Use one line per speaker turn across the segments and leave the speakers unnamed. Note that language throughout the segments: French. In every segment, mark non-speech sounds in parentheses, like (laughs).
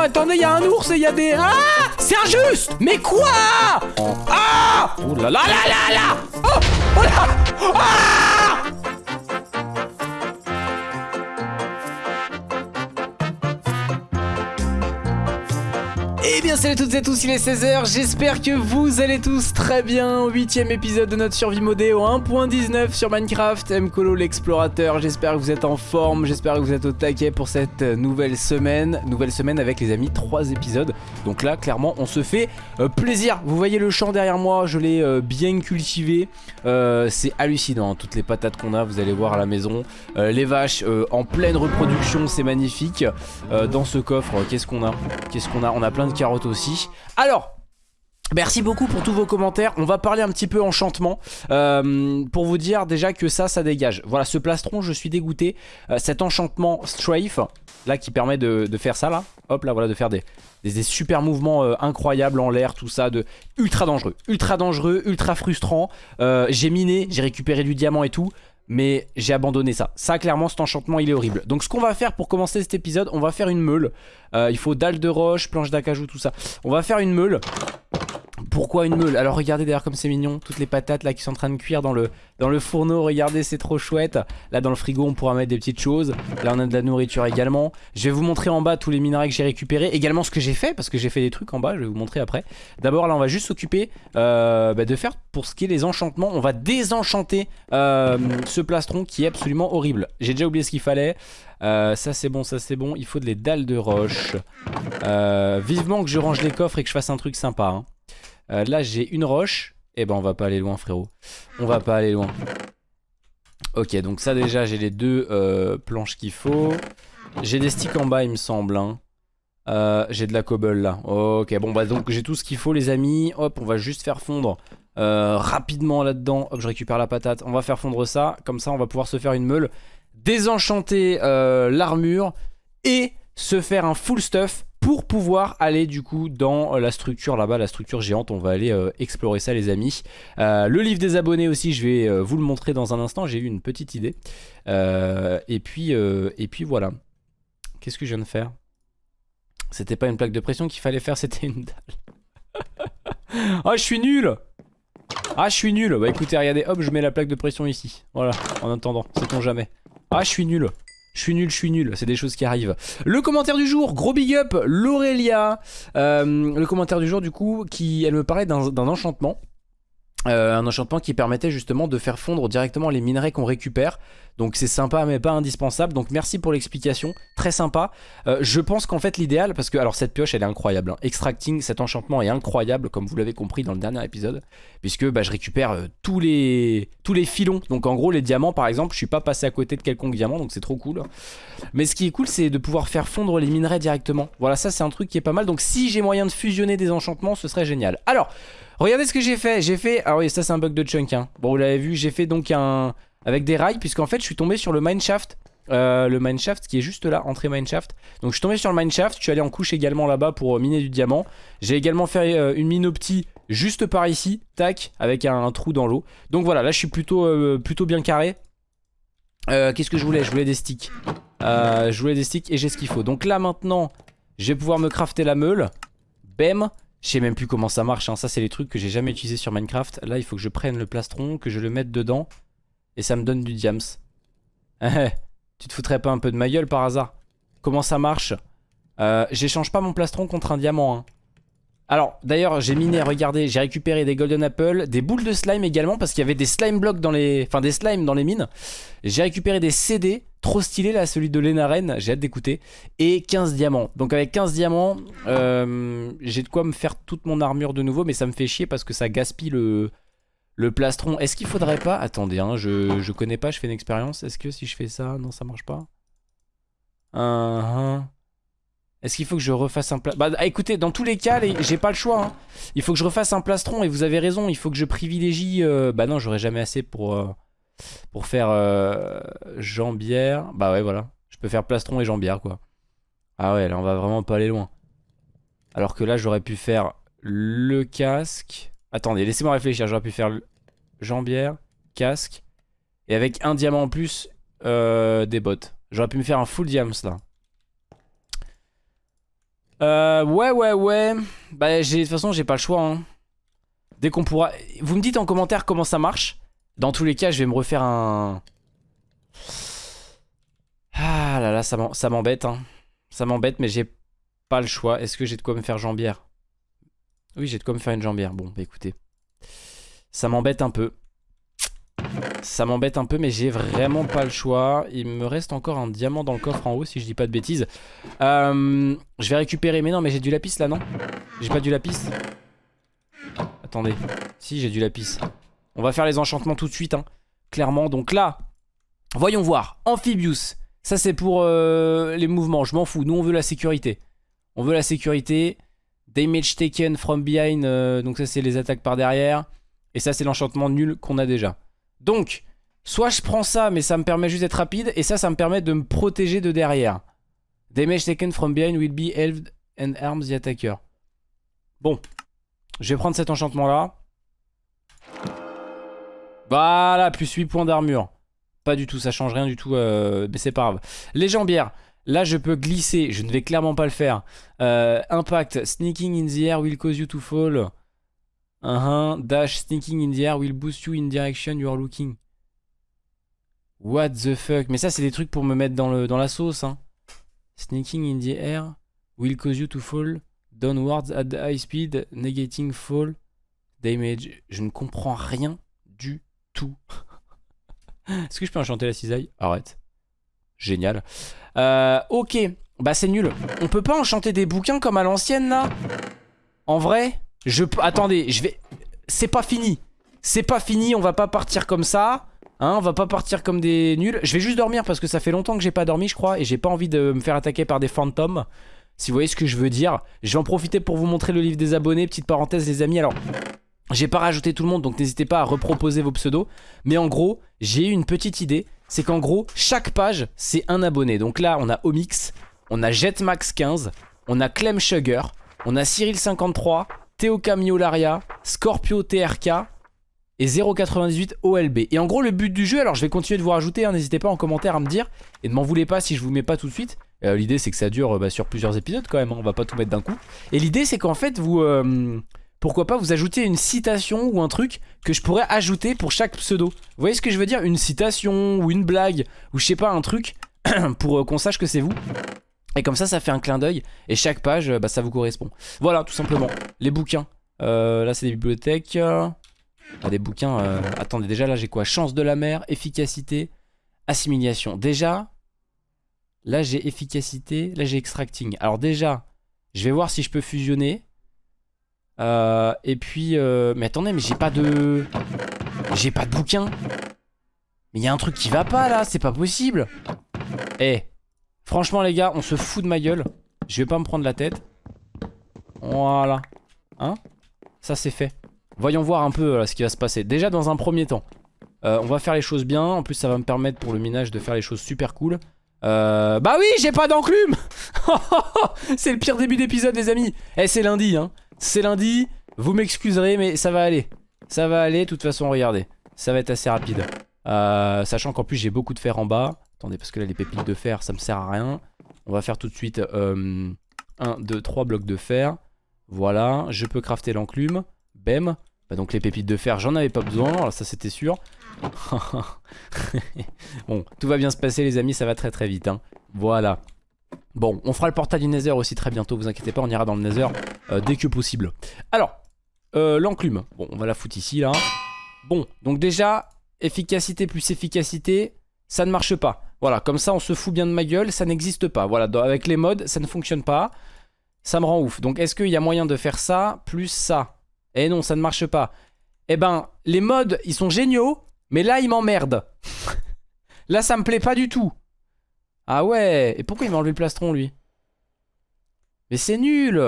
attendez, il y a un ours et il y a des... Ah C'est injuste Mais quoi Ah Oh là là là là là Oh Oh là Ah Eh bien salut à toutes et à tous, il est 16h, j'espère que vous allez tous très bien. Huitième épisode de notre survie modée au 1.19 sur Minecraft. Mkolo l'explorateur, j'espère que vous êtes en forme, j'espère que vous êtes au taquet pour cette nouvelle semaine. Nouvelle semaine avec les amis, trois épisodes. Donc là clairement on se fait euh, plaisir. Vous voyez le champ derrière moi, je l'ai euh, bien cultivé. Euh, C'est hallucinant, toutes les patates qu'on a, vous allez voir à la maison. Les vaches en pleine reproduction, c'est magnifique. Dans ce coffre, qu'est-ce qu'on a? Qu'est-ce qu'on a? On a plein de carottes aussi. Alors, Merci beaucoup pour tous vos commentaires. On va parler un petit peu enchantement euh, pour vous dire déjà que ça, ça dégage. Voilà, ce plastron, je suis dégoûté. Euh, cet enchantement strafe, là, qui permet de, faire ça, là. Hop, là, voilà, de faire des, super mouvements euh, incroyables en l'air, tout ça, de ultra dangereux. Ultra dangereux, ultra frustrant. J'ai miné, j'ai récupéré du diamant et tout. Mais j'ai abandonné ça. Ça, clairement, cet enchantement, il est horrible. Donc, ce qu'on va faire pour commencer cet épisode, on va faire une meule. Euh, il faut dalle de roche, planche d'acajou, tout ça. On va faire une meule. Pourquoi une meule Alors regardez d'ailleurs comme c'est mignon Toutes les patates là qui sont en train de cuire dans le, fourneau Regardez c'est trop chouette Là dans le frigo on pourra mettre des petites choses Là on a de la nourriture également Je vais vous montrer en bas tous les minerais que j'ai récupérés Également ce que j'ai fait parce que j'ai fait des trucs en bas Je vais vous montrer après D'abord là on va juste s'occuper euh, bah, de faire pour ce qui est les enchantements On va désenchanter euh, ce plastron qui est absolument horrible J'ai déjà oublié ce qu'il fallait euh, ça c'est bon, ça c'est bon. Il faut de les dalles de roche. Vivement que je range les coffres et que je fasse un truc sympa. hein. Euh, là j'ai une roche. Eh ben on va pas aller loin frérot. On va pas aller loin. Ok donc ça déjà j'ai les deux euh, planches qu'il faut. J'ai des sticks en bas il me semble. hein. Euh, j'ai de la cobble là. Ok bon bah donc j'ai tout ce qu'il faut les amis. Hop on va juste faire fondre rapidement là-dedans. Hop je récupère la patate. On va faire fondre ça. Comme ça on va pouvoir se faire une meule. Désenchanter l'armure. Et se faire un full stuff pour pouvoir aller du coup dans euh, la structure là-bas, la structure géante. On va aller euh, explorer ça les amis. Euh, le livre des abonnés aussi, je vais vous le montrer dans un instant. J'ai eu une petite idée. Et, puis, et puis voilà. Qu'est-ce que je viens de faire? C'était pas une plaque de pression qu'il fallait faire, (laughs) c'était une dalle. (laughs) Ah, je suis nul Ah, je suis nul Bah écoutez, regardez, hop, je mets la plaque de pression ici. Voilà, en attendant, sait-on jamais. Ah, je suis nul je suis nul, je suis nul, c'est des choses qui arrivent. Le commentaire du jour, gros big up, Laurelia. Euh, le commentaire du jour, du coup, qui, elle me parlait d'un d'un enchantement. Euh, un enchantement qui permettait justement de faire fondre directement les minerais qu'on récupère. Donc c'est sympa mais pas indispensable. Donc merci pour l'explication, très sympa. Euh, je pense qu'en fait l'idéal, parce que alors cette pioche elle est incroyable. hein. Extracting, cet enchantement est incroyable comme vous l'avez compris dans le dernier épisode. Puisque bah, je récupère euh, tous, les, tous les filons. Donc en gros les diamants par exemple, je suis pas passé à côté de quelconque diamant donc c'est trop cool. Mais ce qui est cool c'est de pouvoir faire fondre les minerais directement. Voilà ça c'est un truc qui est pas mal. Donc si j'ai moyen de fusionner des enchantements ce serait génial. Alors... Regardez ce que j'ai fait, j'ai fait... Ah oui, ça c'est un bug de chunk, hein. Bon, vous l'avez vu, j'ai fait donc un... Avec des rails, puisqu'en fait, je suis tombé sur le mineshaft. Euh, le mineshaft qui est juste là, entrée mineshaft. Donc je suis tombé sur le mineshaft, je suis allé en couche également là-bas pour euh, miner du diamant. J'ai également fait euh, une mine opti juste par ici, tac, avec un, trou dans l'eau. Donc voilà, là je suis plutôt, euh, plutôt bien carré. Qu'est-ce que je voulais? Je voulais des sticks. Je voulais des sticks et j'ai ce qu'il faut. Donc là maintenant, je vais pouvoir me crafter la meule. Bam je sais même plus comment ça marche, hein. ça c'est les trucs que j'ai jamais utilisé sur Minecraft. Là il faut que je prenne le plastron, que je le mette dedans et ça me donne du diams. (laughs) tu te foutrais pas un peu de ma gueule par hasard? Comment ça marche? Euh, J'échange pas mon plastron contre un diamant. Hein. Alors d'ailleurs j'ai miné, regardez, j'ai récupéré des golden apples, des boules de slime également parce qu'il y avait des slime blocks dans les... Enfin des slimes dans les mines. J'ai récupéré des CD, trop stylé là, celui de Lenaren, j'ai hâte d'écouter. Et 15 diamants. Donc avec 15 diamants, euh, j'ai de quoi me faire toute mon armure de nouveau, mais ça me fait chier parce que ça gaspille le, le plastron. Est-ce qu'il faudrait pas... Attendez, hein, je, je connais pas, je fais une expérience. Est-ce que si je fais ça, non ça marche pas? Uh Est-ce qu'il faut que je refasse un plastron Bah écoutez, dans tous les cas, j'ai pas le choix. hein. Il faut que je refasse un plastron et vous avez raison, il faut que je privilégie... euh, Bah non, j'aurai jamais assez pour, euh, pour faire euh, jambière. Bah ouais, voilà. Je peux faire plastron et jambière, quoi. Ah ouais, là on va vraiment pas aller loin. Alors que là, j'aurais pu faire le casque... Attendez, laissez-moi réfléchir. J'aurais pu faire jambière, casque. Et avec un diamant en plus, euh, des bottes. J'aurais pu me faire un full diams là. Euh, ouais, ouais, ouais. Bah, de toute façon, j'ai pas le choix. Hein. Dès qu'on pourra... Vous me dites en commentaire comment ça marche. Dans tous les cas, je vais me refaire un... Ah là là, ça m'embête. Hein. Ça m'embête, mais j'ai pas le choix. Est-ce que j'ai de quoi me faire jambière? Oui, j'ai de quoi me faire une jambière. Bon, bah écoutez. Ça m'embête un peu. Ça m'embête un peu mais j'ai vraiment pas le choix. Il me reste encore un diamant dans le coffre en haut si je dis pas de bêtises. Euh, Je vais récupérer Mais non mais j'ai du lapis là non? J'ai pas du lapis. Attendez. Si j'ai du lapis. On va faire les enchantements tout de suite hein. Clairement. Donc là Voyons voir. Amphibious Ça c'est pour euh, les mouvements. Je m'en fous. Nous on veut la sécurité. On veut la sécurité Damage taken from behind euh, Donc ça c'est les attaques par derrière Et ça c'est l'enchantement nul qu'on a déjà donc, soit je prends ça, mais ça me permet juste d'être rapide, et ça, ça me permet de me protéger de derrière. Damage taken from behind will be held and arms the attacker. Bon, je vais prendre cet enchantement-là. Voilà, plus 8 points d'armure. Pas du tout, ça change rien du tout, euh, mais c'est pas grave. Les jambières, là je peux glisser, je ne vais clairement pas le faire. Euh, impact, sneaking in the air will cause you to fall. Uh Dash sneaking in the air will boost you in direction you are looking. What the fuck? Mais ça c'est des trucs pour me mettre dans, le, la sauce hein. Sneaking in the air will cause you to fall downwards at high speed, negating fall damage. Je ne comprends rien du tout. (laughs) Est-ce que je peux enchanter la cisaille? Arrête. Génial. Euh, ok, bah c'est nul. On peut pas enchanter des bouquins comme à l'ancienne là? En vrai je Attendez, je vais... C'est pas fini. C'est pas fini, on va pas partir comme ça. Hein, on va pas partir comme des nuls. Je vais juste dormir parce que ça fait longtemps que j'ai pas dormi, je crois. Et j'ai pas envie de me faire attaquer par des fantômes. Si vous voyez ce que je veux dire. Je vais en profiter pour vous montrer le livre des abonnés. Petite parenthèse, les amis. Alors, j'ai pas rajouté tout le monde, donc n'hésitez pas à reproposer vos pseudos. Mais en gros, j'ai eu une petite idée. C'est qu'en gros, chaque page, c'est un abonné. Donc là, on a Omix, on a Jetmax15, on a Clem Sugar, on a Cyril53, Théo Camiolaria, Scorpio TRK et 0,98 OLB. Et en gros, le but du jeu, alors je vais continuer de vous rajouter, hein, n'hésitez pas en commentaire à me dire. Et ne m'en voulez pas si je vous mets pas tout de suite. Euh, l'idée, c'est que ça dure bah, sur plusieurs épisodes quand même, hein, on va pas tout mettre d'un coup. Et l'idée, c'est qu'en fait, vous... Euh, pourquoi pas vous ajouter une citation ou un truc que je pourrais ajouter pour chaque pseudo. Vous voyez ce que je veux dire? Une citation ou une blague ou je sais pas, un truc (clears throat) pour euh, qu'on sache que c'est vous. Et comme ça, ça fait un clin d'œil. Et chaque page, bah, ça vous correspond. Voilà, tout simplement. Les bouquins. Euh, là, c'est des bibliothèques. Des bouquins. Euh, attendez, déjà, là, j'ai quoi? Chance de la mer, efficacité, assimilation. Déjà, là, j'ai efficacité. Là, j'ai extracting. Alors, déjà, je vais voir si je peux fusionner. Euh, et puis... mais attendez, mais j'ai pas de... J'ai pas de bouquin. Mais il y a un truc qui va pas, là. C'est pas possible. Eh Franchement les gars on se fout de ma gueule. Je vais pas me prendre la tête. Voilà. Hein? Ça c'est fait. Voyons voir un peu euh, ce qui va se passer. Déjà dans un premier temps euh, On va faire les choses bien. En plus ça va me permettre pour le minage de faire les choses super cool. Euh, Bah oui j'ai pas d'enclume. (laughs) C'est le pire début d'épisode les amis. Eh c'est lundi hein C'est lundi Vous m'excuserez mais ça va aller Ça va aller de toute façon regardez Ça va être assez rapide Sachant qu'en plus j'ai beaucoup de fer en bas Attendez, parce que là, les pépites de fer, ça me sert à rien. On va faire tout de suite 1, 2, 3 blocs de fer. Voilà, je peux crafter l'enclume. Bem. Bah donc les pépites de fer, j'en avais pas besoin, alors ça c'était sûr. (laughs) bon, tout va bien se passer les amis, ça va très très vite. Hein. Voilà. Bon, on fera le portail du Nether aussi très bientôt, vous inquiétez pas, on ira dans le Nether euh, dès que possible. Alors, euh, l'enclume. Bon, on va la foutre ici là. Bon, donc déjà, efficacité plus efficacité, ça ne marche pas. Voilà, comme ça on se fout bien de ma gueule, ça n'existe pas. Voilà, avec les modes, ça ne fonctionne pas. Ça me rend ouf. Donc est-ce qu'il y a moyen de faire ça plus ça? Eh non, ça ne marche pas. Eh ben, les modes, ils sont géniaux, mais là, ils m'emmerdent. (laughs) là, ça me plaît pas du tout. Ah ouais, et pourquoi il m'a enlevé le plastron, lui? Mais c'est nul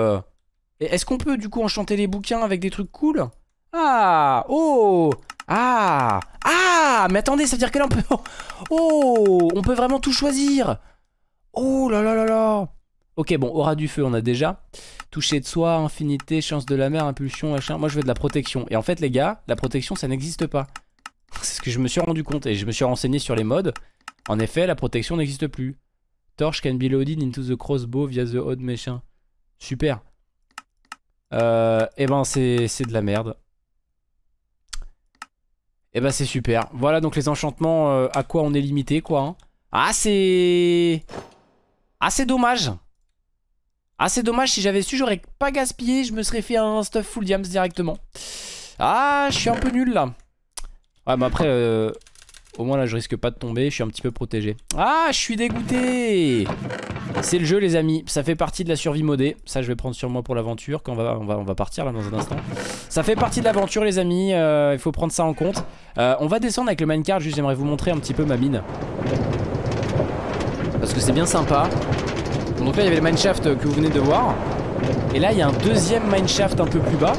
Est-ce qu'on peut, du coup, enchanter les bouquins avec des trucs cool? Ah Oh Ah Ah Mais attendez, ça veut dire que là, on peut... (laughs) Oh On peut vraiment tout choisir Oh là là là là Ok, bon, aura du feu, on a déjà. Toucher de soi, infinité, chance de la mer, impulsion, machin. Moi, je veux de la protection. Et en fait, les gars, la protection, ça n'existe pas. (laughs) C'est ce que je me suis rendu compte. Et je me suis renseigné sur les modes. En effet, la protection n'existe plus. Torch can be loaded into the crossbow via the odd machin. Super. Euh, et eh ben c'est de la merde. Et eh ben c'est super. Voilà donc les enchantements euh, à quoi on est limité quoi. Hein. Ah c'est... Ah c'est dommage. Ah c'est dommage si j'avais su j'aurais pas gaspillé je me serais fait un stuff full diams directement. Ah je suis un peu nul là. Ouais mais après euh, au moins là je risque pas de tomber, je suis un petit peu protégé. Ah je suis dégoûté C'est le jeu les amis, ça fait partie de la survie modée. Ça je vais prendre sur moi pour l'aventure quand on va, partir là dans un instant. Ça fait partie de l'aventure les amis, euh, il faut prendre ça en compte. Euh, on va descendre avec le minecart, juste j'aimerais vous montrer un petit peu ma mine. Parce que c'est bien sympa. Donc là il y avait le mineshaft que vous venez de voir. Et là il y a un deuxième mineshaft un peu plus bas.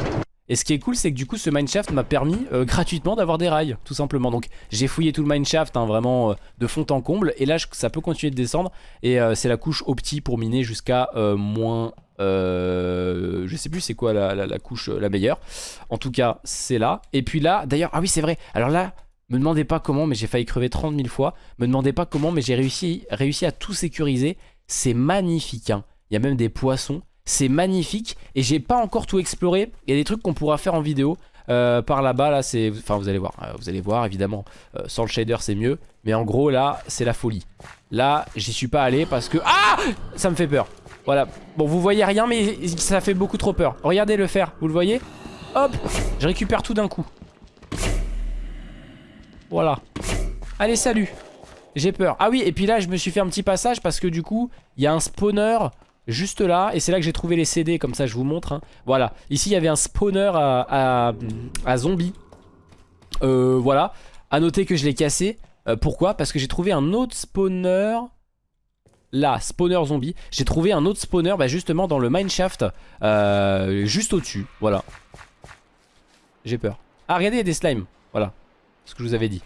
Et ce qui est cool, c'est que du coup, ce mineshaft m'a permis euh, gratuitement d'avoir des rails, tout simplement. Donc, j'ai fouillé tout le mineshaft, hein, vraiment euh, de fond en comble. Et là, ça peut continuer de descendre. Et euh, c'est la couche opti pour miner jusqu'à moins... je sais plus c'est quoi la, couche la meilleure. En tout cas, c'est là. Et puis là, d'ailleurs, ah oui, c'est vrai. Alors là, me demandez pas comment, mais j'ai failli crever 30 000 fois. Me demandez pas comment, mais j'ai réussi, réussi à tout sécuriser. C'est magnifique. Hein. Il y a même des poissons. C'est magnifique et j'ai pas encore tout exploré. Il y a des trucs qu'on pourra faire en vidéo. Euh, par là-bas, là, c'est... Enfin, vous allez voir. Euh, vous allez voir, évidemment. Euh, sans le shader, c'est mieux. Mais en gros, là, c'est la folie. Là, j'y suis pas allé parce que... Ah Ça me fait peur. Voilà. Bon, vous voyez rien, mais ça fait beaucoup trop peur. Regardez le fer. Vous le voyez? Hop Je récupère tout d'un coup. Voilà. Allez, salut. J'ai peur. Ah oui, et puis là, je me suis fait un petit passage parce que du coup, il y a un spawner juste là et c'est là que j'ai trouvé les CD comme ça je vous montre hein. voilà. Ici il y avait un spawner à, zombies. Euh, voilà. À noter que je l'ai cassé. Euh, pourquoi? Parce que j'ai trouvé un autre spawner là spawner zombie. J'ai trouvé un autre spawner bah, justement dans le mineshaft euh, juste au dessus voilà. J'ai peur. Ah regardez il y a des slimes. Voilà. Ce que je vous avais dit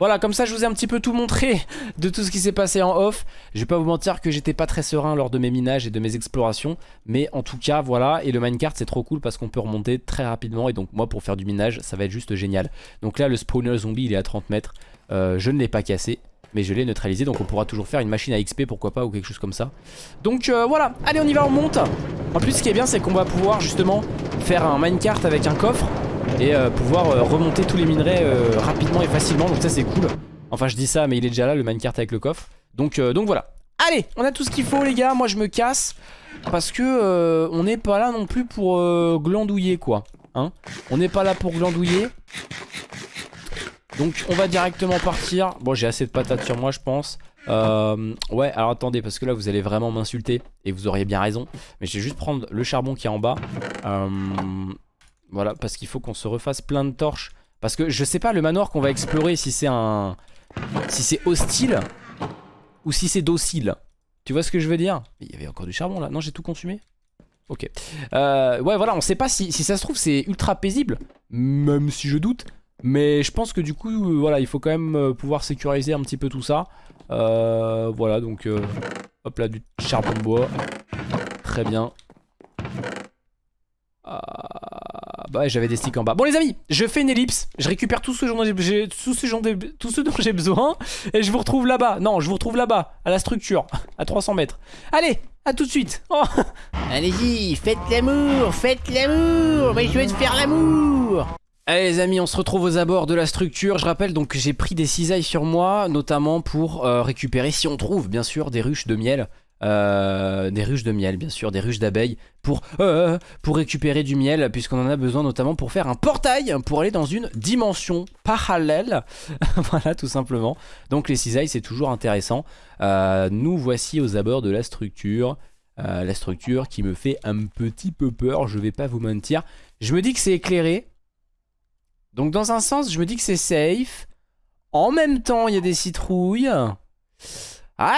voilà, comme ça je vous ai un petit peu tout montré de tout ce qui s'est passé en off. Je vais pas vous mentir que j'étais pas très serein lors de mes minages et de mes explorations. Mais en tout cas, voilà. Et le minecart c'est trop cool parce qu'on peut remonter très rapidement. Et donc moi pour faire du minage, ça va être juste génial. Donc là le spawner zombie il est à 30 mètres. Euh, je ne l'ai pas cassé. Mais je l'ai neutralisé donc on pourra toujours faire une machine à XP pourquoi pas ou quelque chose comme ça Donc euh, voilà, allez on y va on monte En plus ce qui est bien c'est qu'on va pouvoir justement faire un minecart avec un coffre et euh, pouvoir euh, remonter tous les minerais euh, rapidement et facilement. Donc ça c'est cool. Enfin je dis ça mais il est déjà là le minecart avec le coffre. Donc, donc voilà. Allez on a tout ce qu'il faut les gars. Moi je me casse parce que on n'est pas là non plus pour glandouiller quoi hein. On n'est pas là pour glandouiller. Donc on va directement partir. Bon j'ai assez de patates sur moi je pense. Ouais alors attendez parce que là vous allez vraiment m'insulter et vous auriez bien raison. Mais je vais juste prendre le charbon qui est en bas voilà, parce qu'il faut qu'on se refasse plein de torches. Parce que je sais pas le manoir qu'on va explorer si c'est un... Si c'est hostile ou si c'est docile. Tu vois ce que je veux dire? Il y avait encore du charbon là. Non, j'ai tout consumé? Ok. Euh, ouais, voilà, on sait pas si, si ça se trouve c'est ultra paisible. Même si je doute. Mais je pense que du coup, euh, voilà, il faut quand même euh, pouvoir sécuriser un petit peu tout ça. voilà, donc... hop là, du charbon de bois. Très bien. Bah ouais, j'avais des sticks en bas. Bon les amis, je fais une ellipse, je récupère tout ce, dont j'ai tout ce, dont j'ai besoin et je vous retrouve là-bas. Non, je vous retrouve là-bas, à la structure, (laughs) à 300 mètres. Allez, à tout de suite. Oh. (laughs)
Allez-y, faites l'amour, faites l'amour, mais je vais te faire l'amour.
Allez les amis, on se retrouve aux abords de la structure. Je rappelle donc que j'ai pris des cisailles sur moi, notamment pour euh, récupérer, si on trouve bien sûr, des ruches de miel. Euh, des ruches de miel bien sûr, des ruches d'abeilles pour, euh, pour récupérer du miel puisqu'on en a besoin notamment pour faire un portail pour aller dans une dimension parallèle. (laughs) Voilà tout simplement. Donc les cisailles c'est toujours intéressant. Euh, nous voici aux abords de la structure. La structure qui me fait un petit peu peur je vais pas vous mentir. Je me dis que c'est éclairé. Donc dans un sens je me dis que c'est safe. En même temps il y a des citrouilles ah,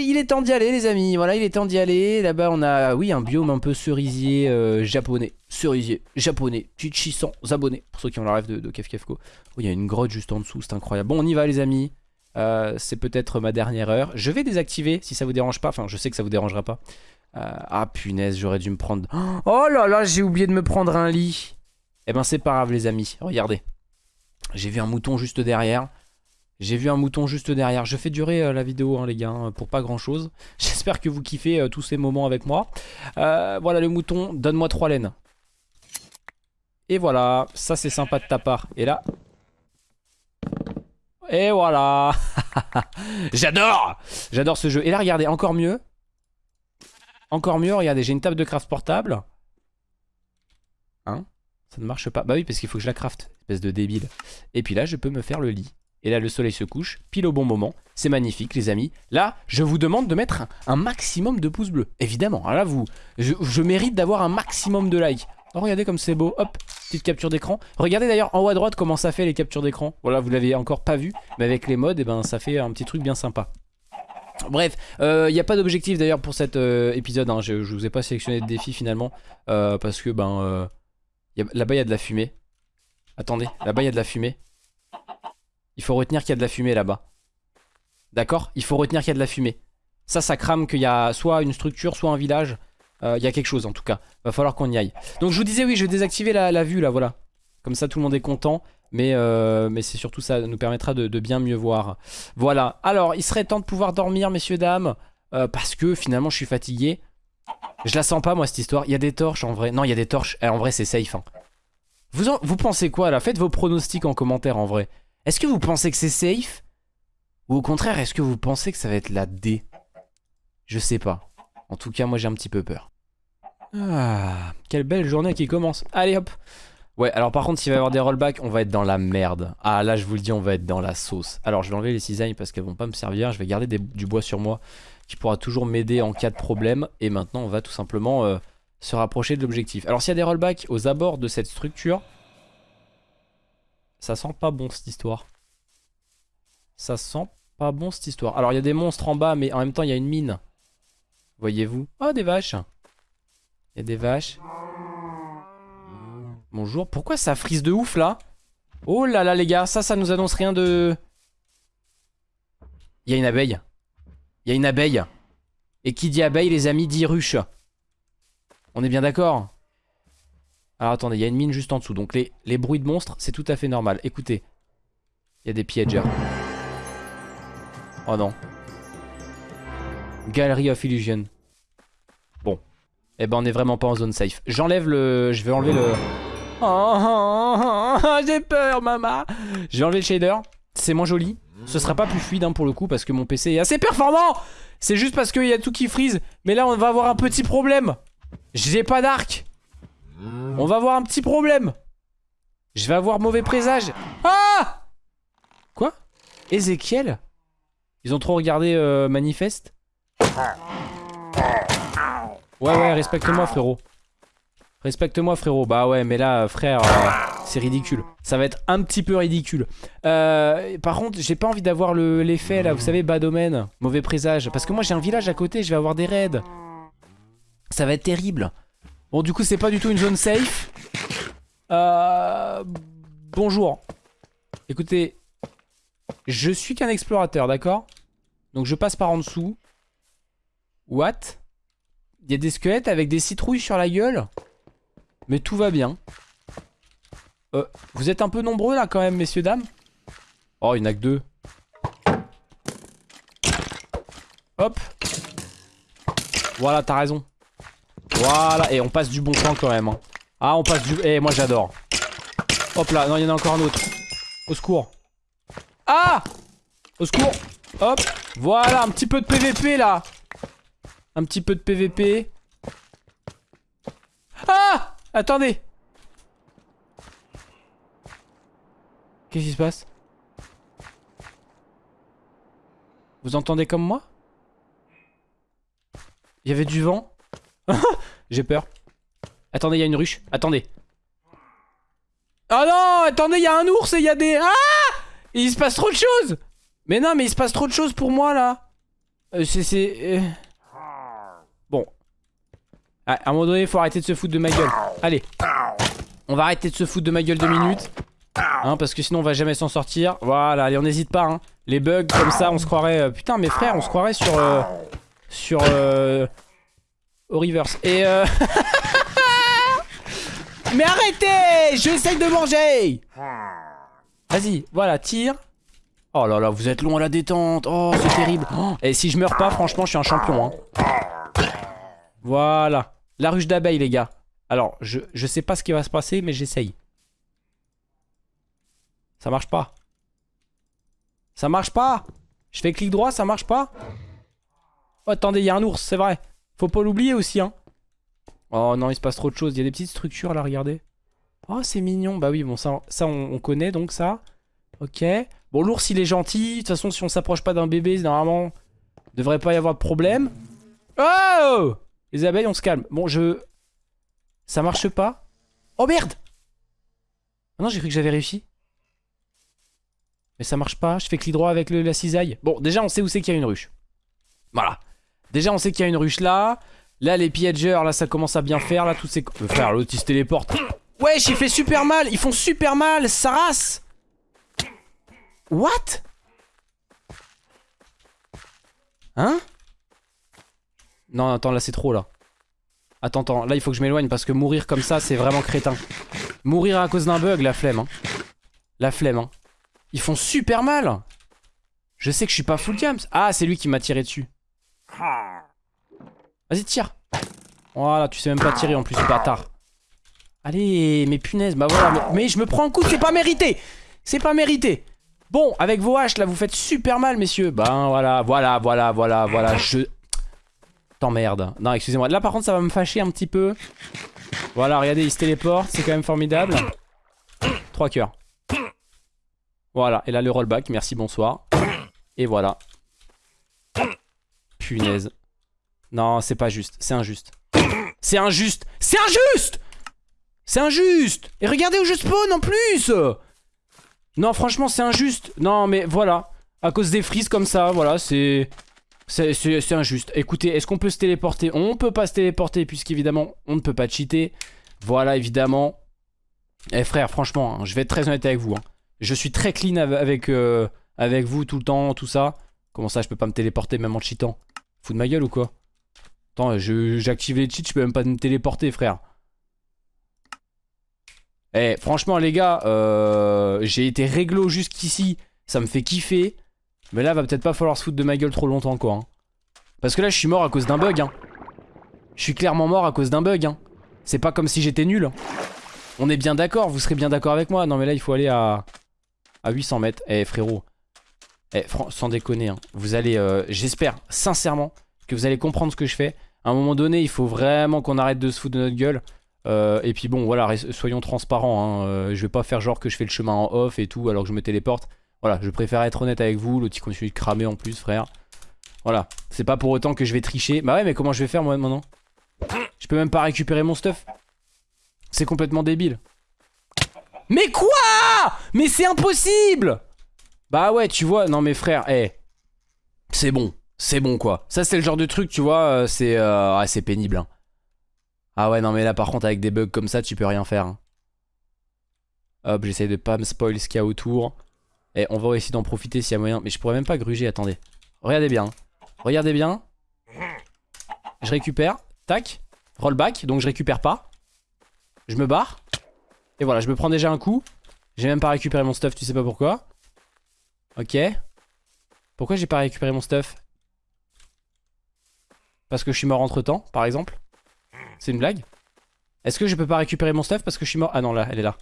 il est temps d'y aller les amis, voilà il est temps d'y aller. Là-bas on a, oui un biome un peu cerisier euh, japonais. Cerisier japonais, Chichi sans abonnés Pour ceux qui ont la rêve de, de Kefkefko. Oh il y a une grotte juste en dessous, c'est incroyable. Bon on y va les amis. Euh, C'est peut-être ma dernière heure. Je vais désactiver si ça vous dérange pas. Enfin je sais que ça vous dérangera pas. Euh, Ah punaise j'aurais dû me prendre. (gasps) Oh là là j'ai oublié de me prendre un lit. Eh ben c'est pas grave les amis, regardez. J'ai vu un mouton juste derrière J'ai vu un mouton juste derrière. Je fais durer euh, la vidéo, hein, les gars, hein, pour pas grand chose. (laughs) J'espère que vous kiffez euh, tous ces moments avec moi. Euh, voilà le mouton, donne-moi trois laines. Et voilà, ça c'est sympa de ta part. Et là... Et voilà (laughs) J'adore J'adore ce jeu. Et là, regardez, encore mieux. Encore mieux, regardez, j'ai une table de craft portable. Hein? Ça ne marche pas. Bah oui, parce qu'il faut que je la craft, espèce de débile. Et puis là, je peux me faire le lit. Et là, le soleil se couche, pile au bon moment. C'est magnifique, les amis. Là, je vous demande de mettre un, maximum de pouces bleus. Évidemment, Alors là, vous, je, mérite d'avoir un maximum de likes. Oh, regardez comme c'est beau. Hop, petite capture d'écran. Regardez d'ailleurs en haut à droite comment ça fait les captures d'écran. Voilà, vous l'avez encore pas vu. Mais avec les modes, eh ben, ça fait un petit truc bien sympa. Bref, il euh, n'y a pas d'objectif d'ailleurs pour cet euh, épisode. Hein. Je, je vous ai pas sélectionné de défi finalement. euh, parce que ben là-bas il y a de la fumée. Attendez, là-bas il y a de la fumée. Il faut retenir qu'il y a de la fumée là-bas. D'accord? Il faut retenir qu'il y a de la fumée. Ça, ça crame qu'il y a soit une structure, soit un village. Euh, Il y a quelque chose en tout cas. Va falloir qu'on y aille. Donc je vous disais, oui, je vais désactiver la, vue là, voilà. Comme ça, tout le monde est content. Mais, euh, mais c'est surtout ça nous permettra de, de bien mieux voir. Voilà. Alors, il serait temps de pouvoir dormir, messieurs, dames. euh, parce que finalement, je suis fatigué. Je la sens pas, moi, cette histoire. Il y a des torches en vrai. Non, il y a des torches. Eh, en vrai, c'est safe. hein. Vous, en- vous pensez quoi là? Faites vos pronostics en commentaire en vrai. Est-ce que vous pensez que c'est safe? Ou au contraire, est-ce que vous pensez que ça va être la D? Je sais pas. En tout cas, moi j'ai un petit peu peur. Ah, quelle belle journée qui commence. Allez hop. Ouais, alors par contre, s'il va y avoir des rollbacks, on va être dans la merde. Ah, là, je vous le dis, on va être dans la sauce. Alors, je vais enlever les cisailles parce qu'elles vont pas me servir. Je vais garder du bois sur moi qui pourra toujours m'aider en cas de problème. Et maintenant, on va tout simplement euh, se rapprocher de l'objectif. Alors, s'il y a des rollbacks aux abords de cette structure, ça sent pas bon cette histoire. Ça sent pas bon cette histoire. Alors, il y a des monstres en bas, mais en même temps, il y a une mine. Voyez-vous? Oh, des vaches. Il y a des vaches. Bonjour. Pourquoi ça frise de ouf là? Oh là là les gars, ça, ça nous annonce rien de... Il y a une abeille. Il y a une abeille. Et qui dit abeille les amis dit ruche. On est bien d'accord? Alors attendez, il y a une mine juste en dessous. Donc les, bruits de monstres, c'est tout à fait normal. Écoutez. Il y a des piégeurs. Oh non. Gallery of Illusion. Bon. Eh ben on est vraiment pas en zone safe. J'enlève le... Je vais enlever le... Oh, (laughs) j'ai peur, maman. J'ai enlevé le shader. C'est moins joli. Ce sera pas plus fluide hein, pour le coup parce que mon PC est assez performant. C'est juste parce qu'il y a tout qui freeze. Mais là, on va avoir un petit problème. J'ai pas d'arc. On va avoir un petit problème. Je vais avoir mauvais présage. Ah Quoi Ezekiel Ils ont trop regardé euh, Manifeste Ouais, ouais, respecte-moi, frérot. Respecte-moi, frérot. Bah ouais, mais là, frère, euh, c'est ridicule. Ça va être un petit peu ridicule. Euh, par contre, j'ai pas envie d'avoir le- l'effet, là, vous savez, bas domaine, mauvais présage. Parce que moi, j'ai un village à côté, je vais avoir des raids. Ça va être terrible. Bon, du coup, c'est pas du tout une zone safe. Euh, bonjour. Écoutez, je suis qu'un explorateur, d'accord? Donc, je passe par en dessous. What? Il y a des squelettes avec des citrouilles sur la gueule? Mais tout va bien. Euh, vous êtes un peu nombreux là quand même, messieurs, dames? Oh, il n'y en a que deux. Hop. Voilà, t'as raison. Voilà, et on passe du bon temps quand même. hein. Ah, on passe du... Eh, moi j'adore. Hop là, non, il y en a encore un autre. Au secours. Ah Au secours. Hop. Voilà, un petit peu de PVP là. Un petit peu de PVP. Ah Attendez Qu'est-ce qui se passe? Vous entendez comme moi? Il y avait du vent? (laughs) J'ai peur. Attendez, il y a une ruche. Attendez. Oh non Attendez, il y a un ours et il y a des... Ah Il se passe trop de choses Mais non, mais il se passe trop de choses pour moi là Euh, C'est... euh, Bon. Ah, à un moment donné, il faut arrêter de se foutre de ma gueule. Allez. On va arrêter de se foutre de ma gueule deux minutes. Hein, parce que sinon on va jamais s'en sortir. Voilà, allez, on n'hésite pas. Hein. Les bugs comme ça, on se croirait... euh, Putain, mes frères, on se croirait sur... euh, Sur... Au reverse. Et euh... (laughs) Mais arrêtez J'essaye de manger Vas-y, voilà, tire. Oh là là, vous êtes long à la détente. Oh, c'est terrible. Oh, et si je meurs pas, franchement, je suis un champion. Hein. Voilà. La ruche d'abeilles, les gars. Alors, je, je sais pas ce qui va se passer, mais j'essaye. Ça marche pas. Ça marche pas. Je fais clic droit, ça marche pas. Oh, attendez, il y a un ours, c'est vrai. Faut pas l'oublier aussi, hein. Oh non, il se passe trop de choses. Il y a des petites structures là, regardez. Oh, c'est mignon. Bah oui, bon, ça, on, connaît donc ça. Ok. Bon, l'ours, il est gentil. De toute façon, si on s'approche pas d'un bébé, normalement, devrait pas y avoir de problème. Oh Les abeilles, on se calme. Bon, je... Ça marche pas Oh merde ah Non, j'ai cru que j'avais réussi. Mais ça marche pas. Je fais clic droit avec la cisaille. Bon, déjà, on sait où c'est qu'il y a une ruche. Voilà. Déjà, on sait qu'il y a une ruche là. Là, les piégeurs, là, ça commence à bien faire. Là, tous ces... Euh, frère, l'autre, il se téléporte. Wesh, il fait super mal. Ils font super mal. Ça race. What? Hein? Non, attends, là, c'est trop, là. Attends, attends. Là, il faut que je m'éloigne parce que mourir comme ça, c'est vraiment crétin. Mourir à cause d'un bug, la flemme. Hein. La flemme. Hein. Ils font super mal. Je sais que je suis pas full cams. Ah, c'est lui qui m'a tiré dessus. Vas-y, tire. Voilà, tu sais même pas tirer en plus, bâtard. Allez, mais punaise, bah voilà. Mais, je me prends un coup, c'est pas mérité. C'est pas mérité. Bon, avec vos haches, là, vous faites super mal, messieurs. Ben voilà, voilà, voilà, voilà, voilà. Je... T'emmerde. Non, excusez-moi. Là, par contre, ça va me fâcher un petit peu. Voilà, regardez, il se téléporte. C'est quand même formidable. Trois cœurs. Voilà, et là, le rollback. Merci, bonsoir. Et voilà. Punaise. Non, c'est pas juste. C'est injuste. C'est injuste. C'est injuste C'est injuste Et regardez où je spawn en plus Non, franchement, c'est injuste. Non, mais voilà. À cause des frises comme ça, voilà, c'est... C'est injuste. Écoutez, est-ce qu'on peut se téléporter? On peut pas se téléporter puisqu'évidemment, on ne peut pas cheater. Voilà, évidemment. Eh frère, franchement, hein, je vais être très honnête avec vous. Hein. Je suis très clean avec, euh, avec vous tout le temps, tout ça. Comment ça, je peux pas me téléporter même en cheatant? Fous de ma gueule ou quoi? Attends, j'active les cheats, je peux même pas me téléporter, frère. Eh, franchement, les gars, euh, j'ai été réglo jusqu'ici. Ça me fait kiffer. Mais là, va peut-être pas falloir se foutre de ma gueule trop longtemps, quoi. Hein. Parce que là, je suis mort à cause d'un bug. Hein. Je suis clairement mort à cause d'un bug. Hein. C'est pas comme si j'étais nul. On est bien d'accord, vous serez bien d'accord avec moi. Non, mais là, il faut aller à, à 800 mètres. Eh, frérot. Eh, sans déconner. Hein. Vous allez, euh, j'espère sincèrement que vous allez comprendre ce que je fais. À un moment donné, il faut vraiment qu'on arrête de se foutre de notre gueule. Euh, et puis bon, voilà, soyons transparents. Hein. Euh, je vais pas faire genre que je fais le chemin en off et tout alors que je me téléporte. Voilà, je préfère être honnête avec vous. L'autre continue de cramer en plus, frère. Voilà, c'est pas pour autant que je vais tricher. Bah ouais, mais comment je vais faire moi maintenant? Je peux même pas récupérer mon stuff. C'est complètement débile. Mais quoi? Mais c'est impossible Bah ouais, tu vois, non mais frère, eh. C'est bon c'est bon quoi. Ça c'est le genre de truc tu vois, euh, c'est euh, ah, c'est pénible. Hein. Ah ouais non mais là par contre avec des bugs comme ça tu peux rien faire. Hein. Hop j'essaye de pas me spoil ce qu'il y a autour. Et on va essayer d'en profiter s'il y a moyen. Mais je pourrais même pas gruger, attendez. Regardez bien. Hein. Regardez bien. Je récupère. Tac. Rollback. Donc je récupère pas. Je me barre. Et voilà, je me prends déjà un coup. J'ai même pas récupéré mon stuff, tu sais pas pourquoi. Ok. Pourquoi j'ai pas récupéré mon stuff? Parce que je suis mort entre temps, par exemple C'est une blague Est-ce que je peux pas récupérer mon stuff parce que je suis mort? Ah non, là, elle est là.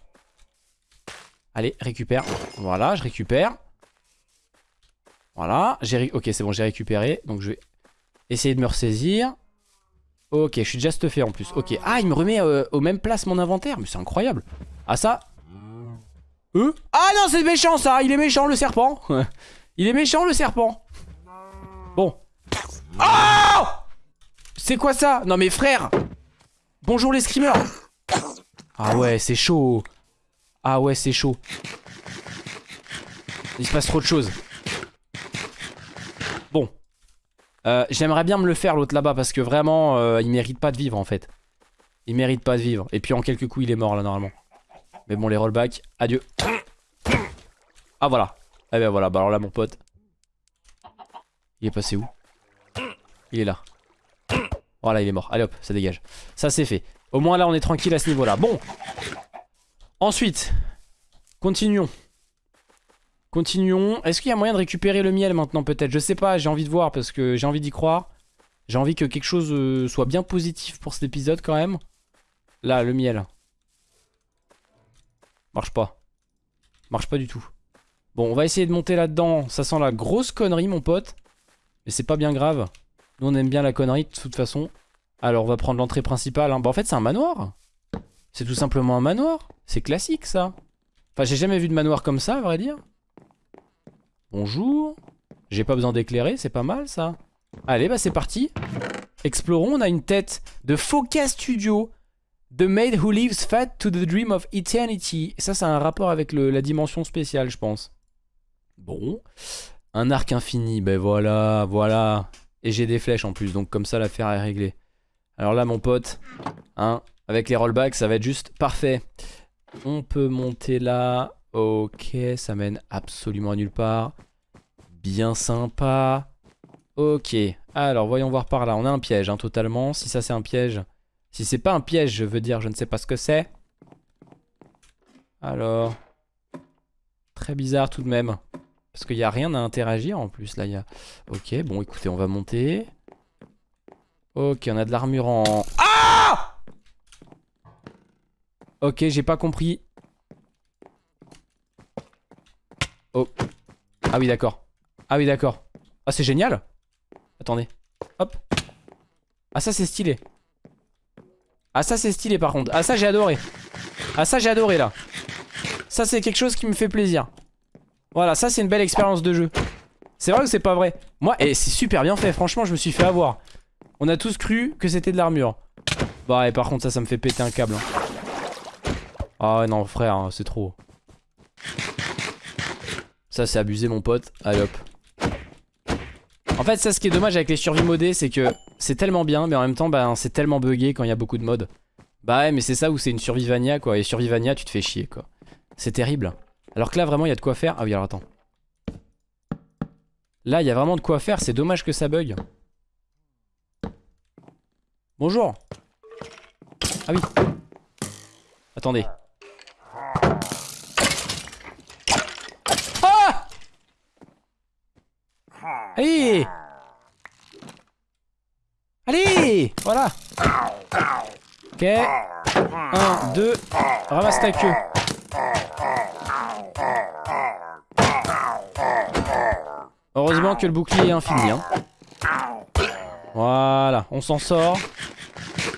Allez, récupère. Voilà, je récupère. Voilà, j'ai ok, c'est bon, j'ai récupéré. Donc je vais essayer de me ressaisir. Ok, je suis déjà stuffé en plus. Ok, ah, il me remet euh, au même place mon inventaire. Mais c'est incroyable. Ah ça Euh Ah non, c'est méchant ça Il est méchant le serpent Il est méchant le serpent Bon. Oh c'est quoi ça? Non mais frère Bonjour les screamers Ah ouais, c'est chaud Ah ouais, c'est chaud. Il se passe trop de choses. Bon. Euh, J'aimerais bien me le faire l'autre là-bas parce que vraiment, euh, il mérite pas de vivre en fait. Il mérite pas de vivre. Et puis en quelques coups, il est mort là normalement. Mais bon, les rollbacks, adieu. Ah voilà. Eh ben voilà, bah alors là mon pote. Il est passé où? Il est là. Voilà, il est mort. Allez hop, ça dégage. Ça c'est fait. Au moins là, on est tranquille à ce niveau-là. Bon. Ensuite, continuons. Continuons. Est-ce qu'il y a moyen de récupérer le miel maintenant peut-être? Je sais pas, j'ai envie de voir parce que j'ai envie d'y croire. J'ai envie que quelque chose euh, soit bien positif pour cet épisode quand même. Là, le miel. Marche pas. Marche pas du tout. Bon, on va essayer de monter là-dedans. Ça sent la grosse connerie, mon pote. Mais c'est pas bien grave. Nous, on aime bien la connerie de toute façon. Alors, on va prendre l'entrée principale. Hein. Bah, en fait, c'est un manoir. C'est tout simplement un manoir. C'est classique, ça. Enfin, j'ai jamais vu de manoir comme ça, à vrai dire. Bonjour. J'ai pas besoin d'éclairer, c'est pas mal, ça. Allez, bah, c'est parti. Explorons. On a une tête de Focus Studio. The maid who lives fat to the dream of eternity. Et ça, a un rapport avec la dimension spéciale, je pense. Bon. Un arc infini, ben voilà, voilà. Et j'ai des flèches en plus, donc comme ça l'affaire est réglée. Alors là mon pote, hein, avec les rollbacks ça va être juste parfait. On peut monter là, ok, ça mène absolument à nulle part. Bien sympa. Ok, alors voyons voir par là, on a un piège hein, totalement. Si ça c'est un piège, si c'est pas un piège je veux dire je ne sais pas ce que c'est. Alors, très bizarre tout de même. Parce qu'il n'y a rien à interagir en plus. Là, il y a... Ok, bon, écoutez, on va monter. Ok, on a de l'armure en... Ah Ok, j'ai pas compris. Oh. Ah oui, d'accord. Ah oui, d'accord. Ah, c'est génial. Attendez. Hop. Ah, ça, c'est stylé. Ah, ça, c'est stylé, par contre. Ah, ça, j'ai adoré. Ah, ça, j'ai adoré, là. Ça, c'est quelque chose qui me fait plaisir. Voilà, ça c'est une belle expérience de jeu. C'est vrai ou c'est pas vrai? Moi, et c'est super bien fait, franchement, je me suis fait avoir. On a tous cru que c'était de l'armure. Bah, et par contre, ça, ça me fait péter un câble. Hein. Ah non, frère, hein, c'est trop. Ça, c'est abusé, mon pote. Allez hop. En fait, ça, ce qui est dommage avec les survies modées, c'est que c'est tellement bien, mais en même temps, bah, c'est tellement buggé quand il y a beaucoup de modes. Bah ouais, mais c'est ça où c'est une survivania, quoi. Et survivania, tu te fais chier, quoi. C'est terrible. Alors que là, vraiment, il y a de quoi faire. Ah oui, alors attends. Là, il y a vraiment de quoi faire. C'est dommage que ça bug. Bonjour. Ah oui. Attendez. Ah Allez Allez Voilà Ok. Un, deux. Ramasse ta queue. Heureusement que le bouclier est infini. Hein. Voilà, on s'en sort.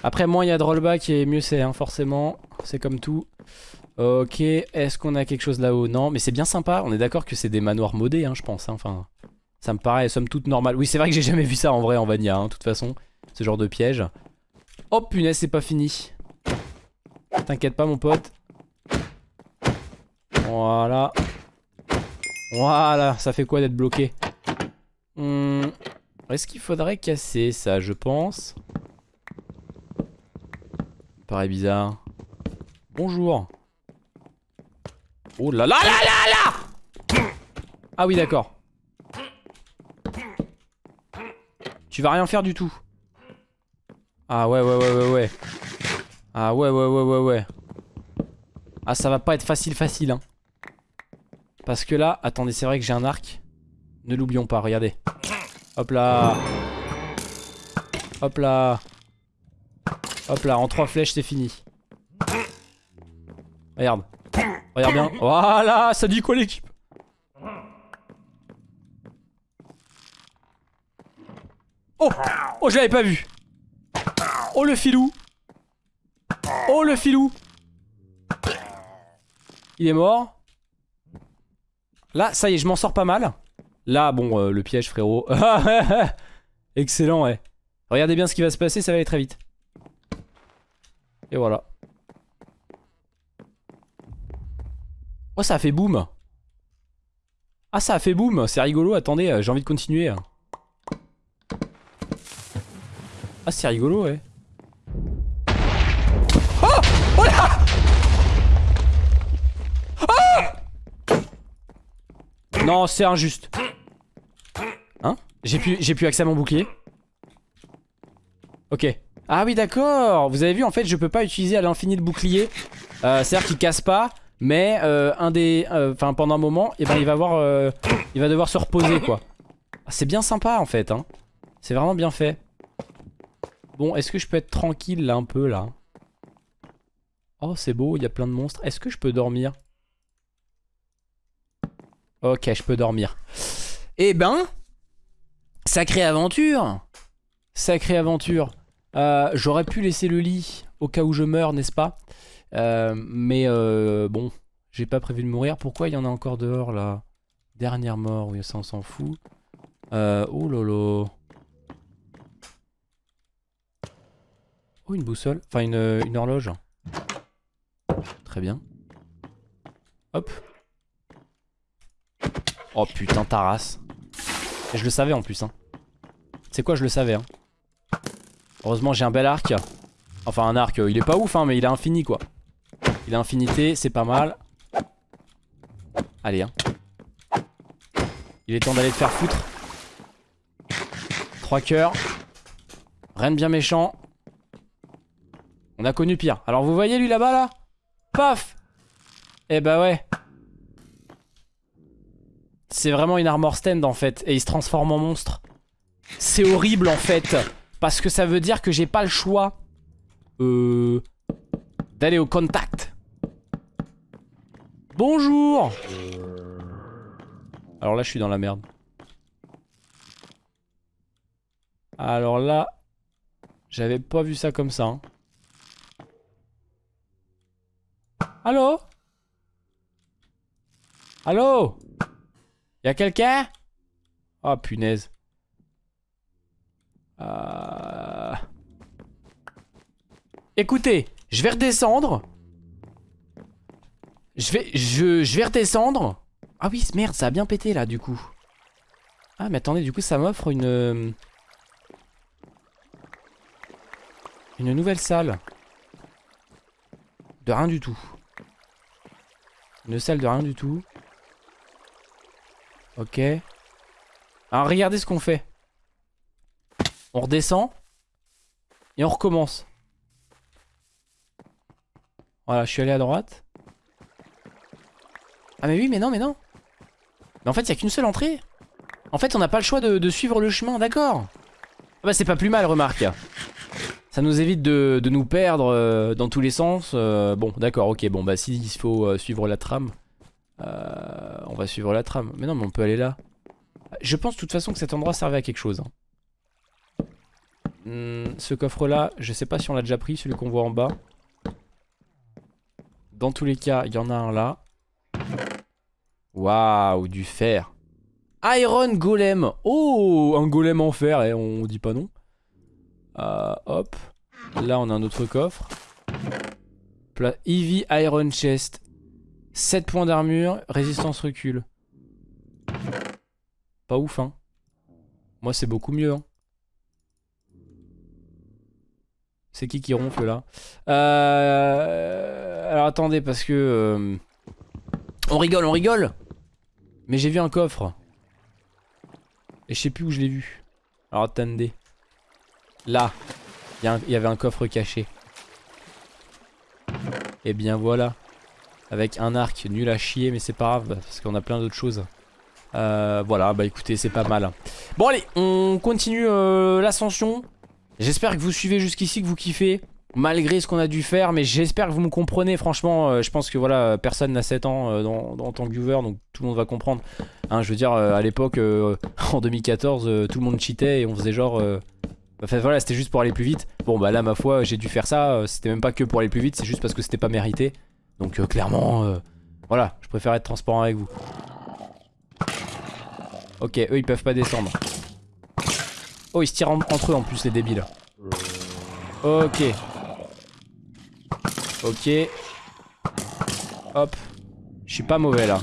Après, moins il y a de rollback et mieux c'est, hein, forcément. C'est comme tout. Ok, est-ce qu'on a quelque chose là-haut? Non, mais c'est bien sympa. On est d'accord que c'est des manoirs modés, hein, je pense. Hein. Enfin, ça me paraît somme toute normal. Oui, c'est vrai que j'ai jamais vu ça en vrai en Vania, de toute façon. Ce genre de piège. Oh punaise, c'est pas fini. T'inquiète pas, mon pote. Voilà. Voilà, ça fait quoi d'être bloqué? Hmm. Est-ce qu'il faudrait casser ça, je pense? Paraît bizarre. Bonjour. Oh là là là là là Ah oui, d'accord. Tu vas rien faire du tout. Ah ouais, ouais, ouais, ouais, ouais. Ah ouais, ouais, ouais, ouais, ouais. Ah, ça va pas être facile, facile, hein. Parce que là, attendez, c'est vrai que j'ai un arc. Ne l'oublions pas, regardez. Hop là. Hop là. Hop là, en trois flèches, c'est fini. Regarde. Regarde bien. Voilà, ça dit quoi l'équipe? Oh Oh, je l'avais pas vu. Oh, le filou. Oh, le filou. Il est mort. Là, ça y est, je m'en sors pas mal. Là, bon, euh, le piège, frérot. (laughs) Excellent, ouais. Regardez bien ce qui va se passer, ça va aller très vite. Et voilà. Oh, ça a fait boum. Ah, ça a fait boum. C'est rigolo. Attendez, euh, j'ai envie de continuer. Ah, c'est rigolo, ouais. Oh Oh Oh Non, c'est injuste. J'ai plus, j'ai plus accès à mon bouclier. Ok. Ah oui d'accord Vous avez vu en fait je peux pas utiliser à l'infini le bouclier euh, C'est à dire qu'il casse pas Mais euh, un des, euh, enfin pendant un moment, et ben il va avoir, il va devoir se reposer quoi. Ah, C'est bien sympa en fait. Hein. C'est vraiment bien fait. Bon, est-ce que je peux être tranquille là un peu là? Oh c'est beau, il y a plein de monstres. Est-ce que je peux dormir? Ok, je peux dormir. Eh ben, sacrée aventure Sacrée aventure. Euh, J'aurais pu laisser le lit au cas où je meurs, n'est-ce pas? Euh, Mais euh, bon, j'ai pas prévu de mourir. Pourquoi il y en a encore dehors là? Dernière mort, oui, ça on s'en fout. Euh, oh lolo. Une boussole. Enfin, une, une horloge. Très bien. Hop. Oh putain, ta. Et je le savais en plus. Hein. C'est quoi, je le savais. Hein. Heureusement, j'ai un bel arc. Enfin, un arc, euh, il est pas ouf, hein, mais il est infini quoi. Il a infinité, c'est pas mal. Allez, hein. Il est temps d'aller te faire foutre. Trois cœurs. Rien de bien méchant. On a connu pire. Alors vous voyez lui là-bas là? Paf Eh bah ouais. C'est vraiment une armor stand en fait. Et il se transforme en monstre. C'est horrible en fait. Parce que ça veut dire que j'ai pas le choix euh, d'aller au contact. Bonjour Alors là je suis dans la merde. Alors là, j'avais pas vu ça comme ça. hein. Allô? Allô? Y'a quelqu'un? Oh punaise. Euh... Écoutez, je vais redescendre. Je vais, je, vais redescendre. Ah oui, merde, ça a bien pété là du coup. Ah mais attendez, du coup ça m'offre une... euh, Une nouvelle salle. De rien du tout. Une salle de rien du tout. Ok. Alors regardez ce qu'on fait. On redescend. Et on recommence. Voilà, je suis allé à droite. Ah mais oui, mais non, mais non. Mais en fait, il n'y a qu'une seule entrée. En fait, on n'a pas le choix de, suivre le chemin, d'accord. Ah bah c'est pas plus mal, remarque. Ça nous évite de, nous perdre euh, dans tous les sens. Euh, bon, d'accord, ok, bon bah s'il faut euh, suivre la trame, on va suivre la trame. Mais non, mais on peut aller là. Je pense de toute façon que cet endroit servait à quelque chose. hein. Hmm, ce coffre là, je sais pas si on l'a déjà pris, celui qu'on voit en bas. Dans tous les cas, il y en a un là. Waouh, du fer. Iron Golem. Oh, un golem en fer, et on dit pas non. Euh, hop. Là, on a un autre coffre. Pla Heavy Iron Chest. 7 points d'armure, résistance recul. Pas ouf, hein. Moi, c'est beaucoup mieux, hein. C'est qui qui ronfle là? Euh... Alors attendez parce que euh, On rigole on rigole Mais j'ai vu un coffre Et je sais plus où je l'ai vu Alors attendez Là Il y, avait un coffre caché. Et bien voilà. Avec un arc nul à chier mais c'est pas grave Parce qu'on a plein d'autres choses. Euh, Voilà bah écoutez c'est pas mal. Bon allez on continue euh, l'ascension. J'espère que vous suivez jusqu'ici, que vous kiffez Malgré ce qu'on a dû faire Mais j'espère que vous me comprenez Franchement. Euh, je pense que voilà Personne n'a 7 ans dans, en tant que viewer Donc tout le monde va comprendre. Hein, Je veux dire à l'époque (laughs) En 2014 euh, tout le monde cheatait Et on faisait genre Enfin voilà c'était juste pour aller plus vite. Bon bah là ma foi j'ai dû faire ça euh, C'était même pas que pour aller plus vite C'est juste parce que c'était pas mérité. Donc euh, clairement euh, Voilà je préfère être transparent avec vous. Ok eux ils peuvent pas descendre. Oh ils se tirent en- entre eux en plus les débiles. Ok. Ok. Hop. Je suis pas mauvais là.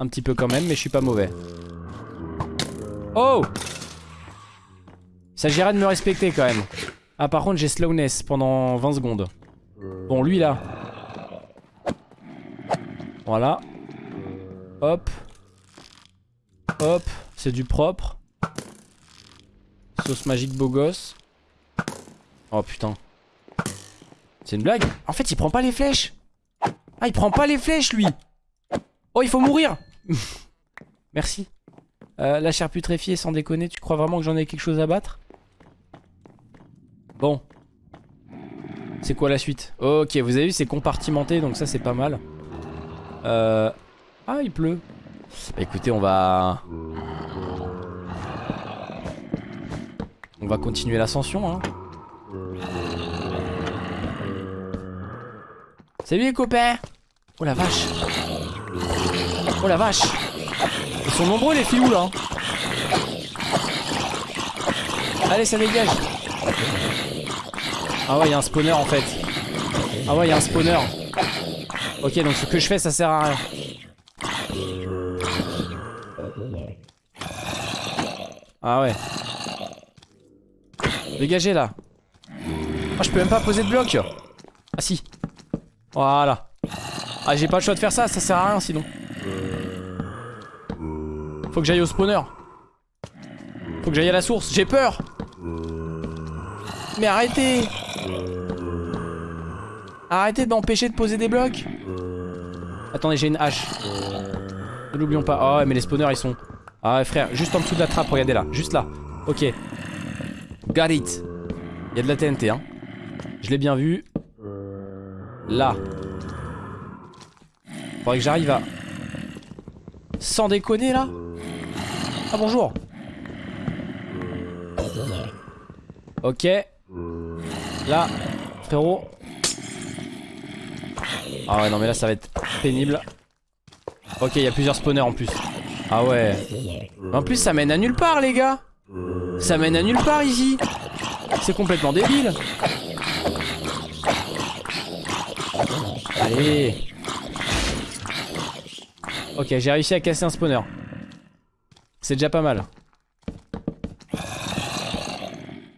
Un petit peu quand même mais je suis pas mauvais. Oh Il s'agirait de me respecter quand même. Ah par contre j'ai slowness pendant 20 secondes. Bon lui là. Voilà. Hop. Hop. C'est du propre. Sauce magique beau gosse. Oh putain. C'est une blague. En fait il prend pas les flèches. Ah, il prend pas les flèches, lui. Oh, il faut mourir. (laughs) Merci. Euh, la chair putréfiée, sans déconner, tu crois vraiment que j'en ai quelque chose à battre? Bon. C'est quoi la suite? Ok, vous avez vu, c'est compartimenté, donc ça, c'est pas mal. Euh... Ah, il pleut. Bah, écoutez, on va... On va continuer l'ascension, hein. Salut les copains Oh la vache Oh la vache Ils sont nombreux les filous là Allez ça dégage Ah ouais il y a un spawner en fait. Ah ouais il y a un spawner. Ok donc ce que je fais ça sert à rien. Ah ouais. Dégagez là. Ah je peux même pas poser de bloc. Ah si. Voilà. Ah j'ai pas le choix de faire ça, ça sert à rien sinon. Faut que j'aille au spawner. Faut que j'aille à la source, j'ai peur Mais arrêtez. Arrêtez de m'empêcher de poser des blocs. Attendez j'ai une hache. Ne l'oublions pas. Oh mais les spawners ils sont Ah frère juste en dessous de la trappe regardez là Juste là. Ok. Got it. Il y a de la TNT hein. Je l'ai bien vu. Là. Faudrait que j'arrive à Sans déconner là. Ah bonjour. Ok Là Frérot. Ah ouais non mais là ça va être pénible. Ok il y a plusieurs spawners en plus. Ah ouais. En plus ça mène à nulle part les gars. Ça mène à nulle part ici. C'est complètement débile. Allez. Ok j'ai réussi à casser un spawner. C'est déjà pas mal.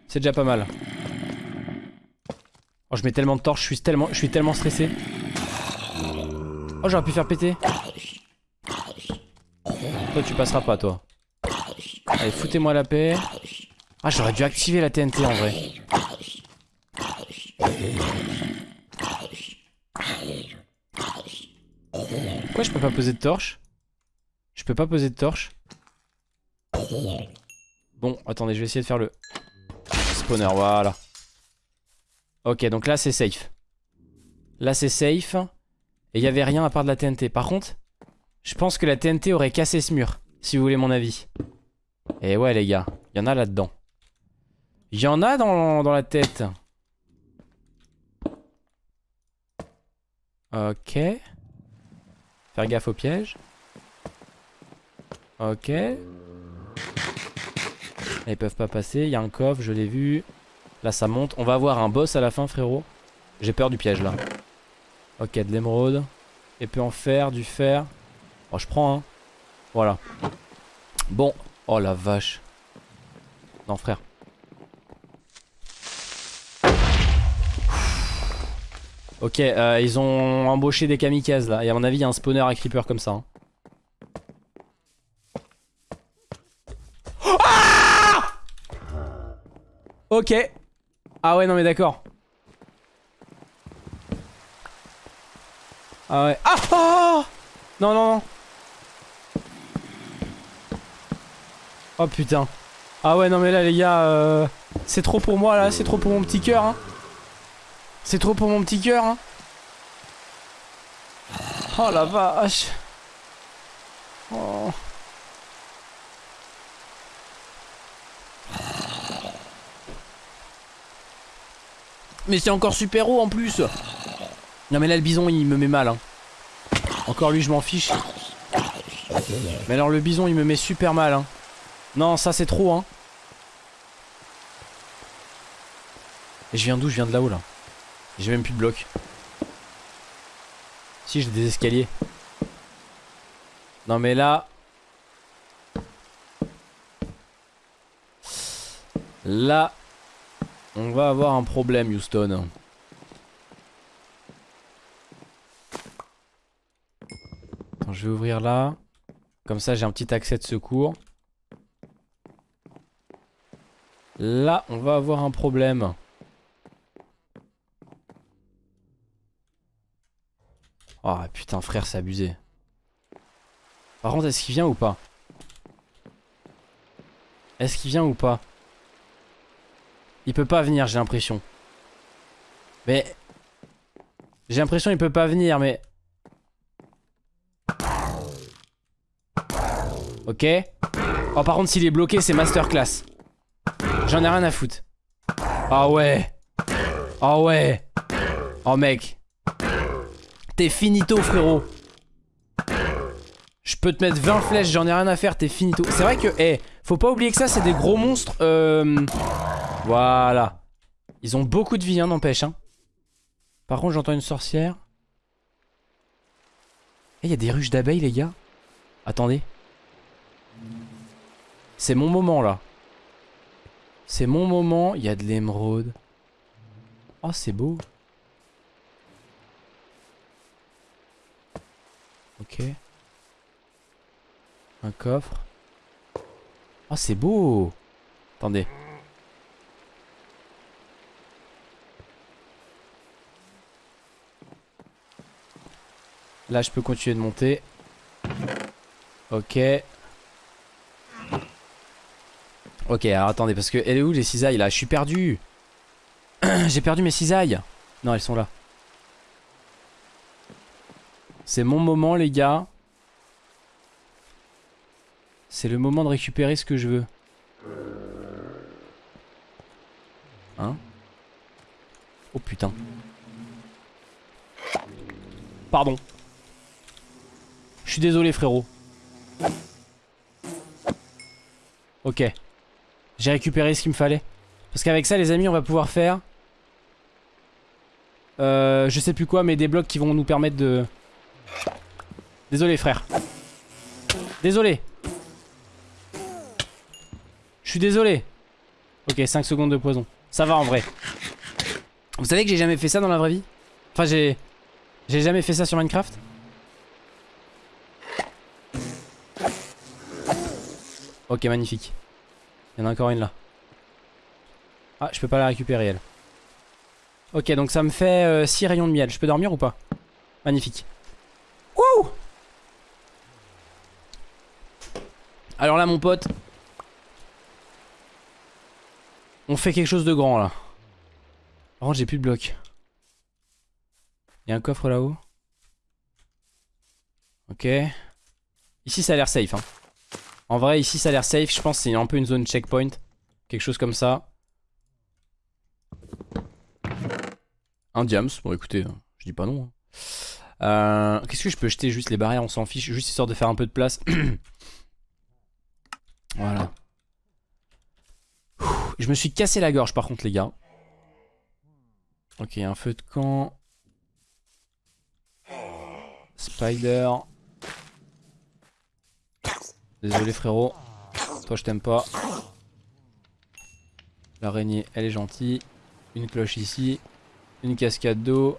C'est déjà pas mal Oh je mets tellement de torches, je suis tellement, je suis tellement stressé. Oh j'aurais pu faire péter. Toi tu passeras pas toi. Allez foutez-moi la paix. Ah j'aurais dû activer la TNT en vrai. Pourquoi je peux pas poser de torche Je peux pas poser de torche Bon attendez je vais essayer de faire le spawner voilà Ok donc là c'est safe. Là c'est safe. Et il y avait rien à part de la TNT Par contre je pense que la TNT aurait cassé ce mur Si vous voulez mon avis. Et ouais les gars il y en a là-dedans. Il y en a dans, dans la tête. Ok. Faire gaffe au piège. Ok. Ils peuvent pas passer, il y a un coffre, je l'ai vu. Là ça monte, on va avoir un boss à la fin frérot. J'ai peur du piège là. Ok, de l'émeraude. Épée en fer, du fer. Oh je prends hein. Voilà. Bon. Oh la vache. Non frère. Ok, euh, ils ont embauché des kamikazes là. Et à mon avis, y a un spawner à creeper comme ça. hein. Ok. Ah ouais, non mais d'accord. Ah ouais. Ah oh Non, non, non. Oh putain. Ah ouais, non mais là les gars, euh, c'est trop pour moi là, c'est trop pour mon petit cœur. Hein. C'est trop pour mon petit cœur. Hein. Oh la vache. Oh. Mais c'est encore super haut en plus. Non mais là le bison il me met mal hein. Encore lui je m'en fiche. Mais alors le bison il me met super mal hein. Non ça c'est trop hein. Et je viens d'où? Je viens de là-haut là. J'ai même plus de blocs Si j'ai des escaliers. Non mais là. Là on va avoir un problème, Houston. Attends, je vais ouvrir là. Comme ça, j'ai un petit accès de secours. Là, on va avoir un problème. Oh putain frère c'est abusé. Par contre est-ce qu'il vient ou pas? Est-ce qu'il vient ou pas? Il peut pas venir j'ai l'impression. Mais... J'ai l'impression qu'il peut pas venir mais... Ok. Oh par contre s'il est bloqué c'est masterclass. J'en ai rien à foutre. Ah ouais. Ah ouais. Oh mec. T'es finito frérot. Je peux te mettre 20 flèches, j'en ai rien à faire, t'es finito. C'est vrai que, eh, faut pas oublier que ça c'est des gros monstres. Euh... Voilà. Ils ont beaucoup de vie, hein, n'empêche. Hein. Par contre, j'entends une sorcière. Eh, il y a des ruches d'abeilles, les gars. Attendez. C'est mon moment, là. C'est mon moment. Il y a de l'émeraude. Oh, c'est beau. Ok. Un coffre. Oh, c'est beau. Attendez. Là, je peux continuer de monter. Ok. Ok, alors attendez, parce que elle est où les cisailles là? Je suis perdu. (clears throat) J'ai perdu mes cisailles. Non, elles sont là. C'est mon moment, les gars. C'est le moment de récupérer ce que je veux. Hein? Oh putain. Pardon. Je suis désolé frérot. Ok. J'ai récupéré ce qu'il me fallait. Parce qu'avec ça les amis on va pouvoir faire... Euh, je sais plus quoi mais des blocs qui vont nous permettre de... Désolé frère. Désolé. Je suis désolé. Ok 5 secondes de poison. Ça va en vrai. Vous savez que j'ai jamais fait ça dans la vraie vie? Enfin j'ai... J'ai jamais fait ça sur Minecraft? Ok, magnifique. Il y en a encore une là. Ah, je peux pas la récupérer elle. Ok, donc ça me fait 6 euh, rayons de miel. Je peux dormir ou pas? Magnifique. Wouh Alors là, mon pote. On fait quelque chose de grand là. Par contre, j'ai plus de blocs. Il y a un coffre là-haut. Ok. Ici, ça a l'air safe. Hein. En vrai, ici, ça a l'air safe. Je pense que c'est un peu une zone checkpoint. Quelque chose comme ça. Un diams. Bon, écoutez, hein, je dis pas non. Hein. Euh, Qu'est-ce que je peux jeter Juste les barrières, on s'en fiche. Juste histoire de faire un peu de place. (clears throat) voilà. Je me suis cassé la gorge par contre, les gars. Ok, un feu de camp. Spider. Désolé frérot. Toi je t'aime pas. L'araignée elle est gentille. Une cloche ici. Une cascade d'eau.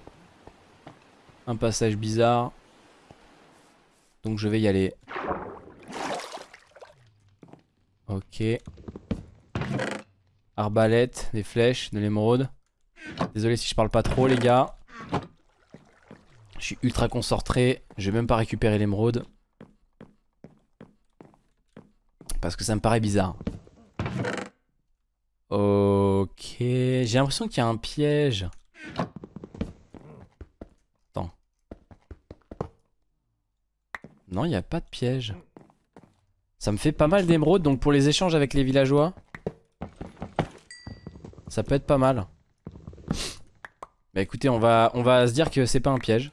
Un passage bizarre. Donc je vais y aller. Ok. Arbalète, des flèches, de l'émeraude. Désolé si je parle pas trop les gars. Je suis ultra concentré. Je vais même pas récupérer l'émeraude. Parce que ça me paraît bizarre. Ok. J'ai l'impression qu'il y a un piège. Attends. Non, il n'y a pas de piège. Ça me fait pas mal d'émeraudes, donc pour les échanges avec les villageois, ça peut être pas mal. Bah écoutez, on va, on va se dire que c'est pas un piège.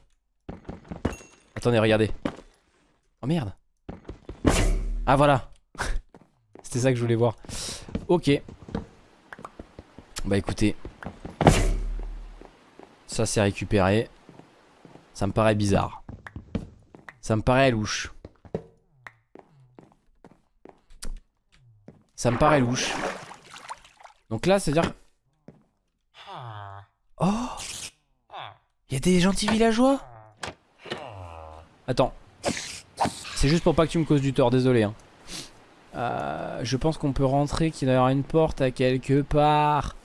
Attendez, regardez. Oh merde. Ah voilà. C'était ça que je voulais voir. Ok. Bah écoutez. Ça c'est récupéré. Ça me paraît bizarre. Ça me paraît louche. Ça me paraît louche. Donc là, c'est-à-dire... Oh Il y a des gentils villageois? Attends. C'est juste pour pas que tu me causes du tort, désolé. Hein. Euh, je pense qu'on peut rentrer, qu'il y aura une porte à quelque part.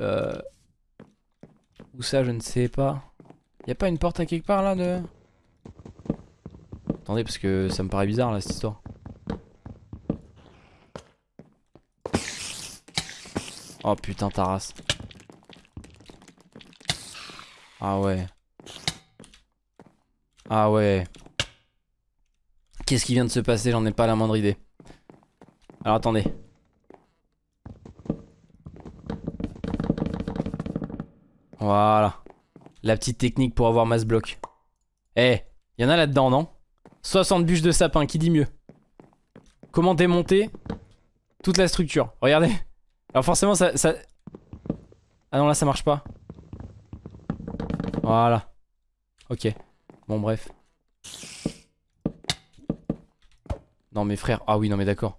Euh... Où ça, je ne sais pas. Y a pas une porte à quelque part là de... Attendez parce que ça me paraît bizarre là cette histoire. Oh putain ta race. Ah ouais. Ah ouais. Qu'est-ce qui vient de se passer J'en ai pas la moindre idée. Alors attendez. Voilà. La petite technique pour avoir masse bloc. Eh, y en a là-dedans, non? 60 bûches de sapin, qui dit mieux? Comment démonter toute la structure? Regardez. Alors forcément, ça, ça... Ah non, là, ça marche pas. Voilà. Ok. Bon, bref. Non, mes frères. Ah oui, non, mais d'accord.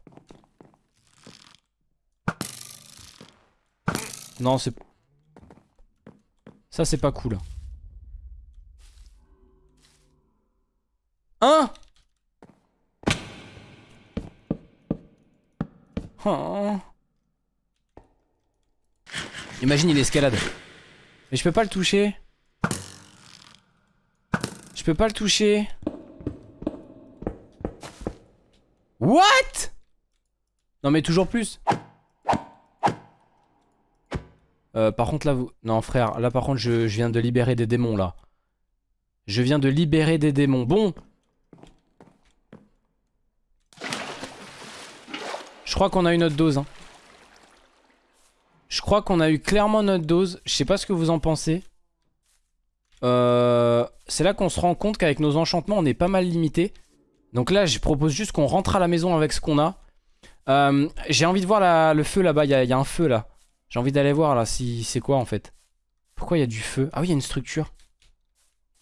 Non, c'est... Ça, c'est pas cool. Hein oh. Imagine, il escalade. Mais je peux pas le toucher. Je peux pas le toucher. What? Non mais toujours plus. Euh, par contre là vous... Non frère, là par contre je, viens de libérer des démons là. Je viens de libérer des démons. Bon. Je crois qu'on a eu notre dose. Hein. Je crois qu'on a eu clairement notre dose. Je sais pas ce que vous en pensez. Euh, C'est là qu'on se rend compte qu'avec nos enchantements on est pas mal limité. Donc là je propose juste qu'on rentre à la maison avec ce qu'on a. Euh, J'ai envie de voir le feu là-bas. Il y, y, a un feu là. J'ai envie d'aller voir là si c'est quoi en fait. Pourquoi il y a du feu? Ah oui, il y a une structure.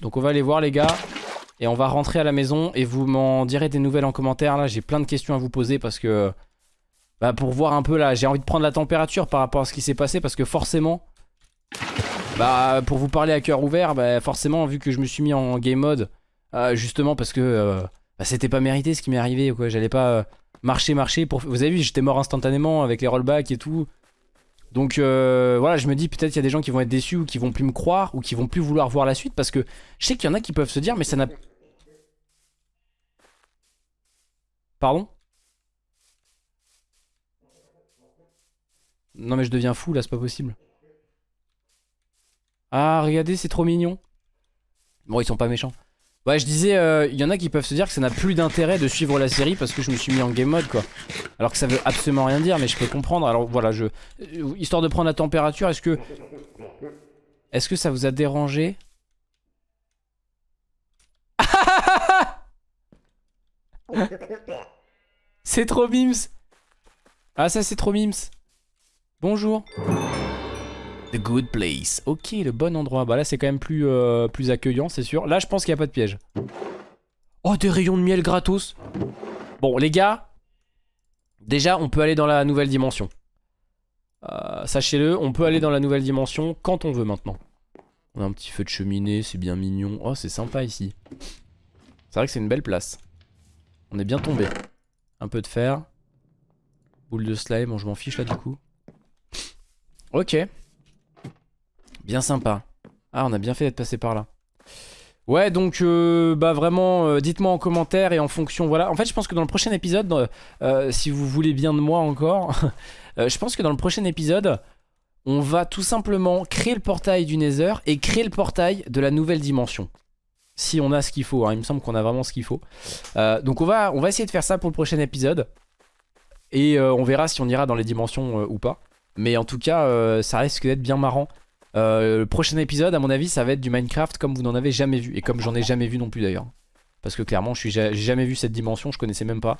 Donc on va aller voir les gars. Et on va rentrer à la maison et vous m'en direz des nouvelles en commentaire. Là, j'ai plein de questions à vous poser parce que... Bah pour voir un peu là, j'ai envie de prendre la température par rapport à ce qui s'est passé parce que forcément... Bah pour vous parler à cœur ouvert, bah forcément vu que je me suis mis en game mode, euh, justement parce que euh, bah, c'était pas mérité ce qui m'est arrivé quoi. J'allais pas euh, marcher, marcher pour... Vous avez vu, j'étais mort instantanément avec les rollbacks et tout. Donc euh, voilà, je me dis peut-être il y a des gens qui vont être déçus ou qui vont plus me croire ou qui vont plus vouloir voir la suite parce que je sais qu'il y en a qui peuvent se dire mais ça n'a... Pardon? Non mais je deviens fou là, c'est pas possible. Ah regardez, c'est trop mignon. Bon, ils sont pas méchants. Ouais, je disais, il euh, y en a qui peuvent se dire que ça n'a plus d'intérêt de suivre la série parce que je me suis mis en game mode quoi. Alors que ça veut absolument rien dire, mais je peux comprendre. Alors voilà, je euh, histoire de prendre la température, est-ce que est-ce que ça vous a dérangé? (laughs) C'est trop mims. Ah ça c'est trop mims. Bonjour. The good place. Ok, le bon endroit. Bah là, c'est quand même plus, euh, plus accueillant, c'est sûr. Là, je pense qu'il n'y a pas de piège. Oh, des rayons de miel gratos. Bon, les gars. Déjà, on peut aller dans la nouvelle dimension. Euh, Sachez-le, on peut aller dans la nouvelle dimension quand on veut maintenant. On a un petit feu de cheminée, c'est bien mignon. Oh, c'est sympa ici. C'est vrai que c'est une belle place. On est bien tombé. Un peu de fer. Boule de slime, bon, je m'en fiche là du coup. Ok. Bien sympa. Ah, on a bien fait d'être passé par là. Ouais, donc, euh, bah vraiment, euh, dites-moi en commentaire et en fonction, voilà. En fait, je pense que dans le prochain épisode, euh, si vous voulez bien de moi encore, (laughs) je pense que dans le prochain épisode, on va tout simplement créer le portail du Nether et créer le portail de la nouvelle dimension. Si on a ce qu'il faut, hein. il me semble qu'on a vraiment ce qu'il faut. donc on va, on va essayer de faire ça pour le prochain épisode. Et on verra si on ira dans les dimensions ou pas. Mais en tout cas, ça risque d'être bien marrant euh, le prochain épisode, à mon avis, ça va être du Minecraft comme vous n'en avez jamais vu. Et comme j'en ai jamais vu non plus d'ailleurs. Parce que clairement, je j'ai jamais vu cette dimension, je connaissais même pas.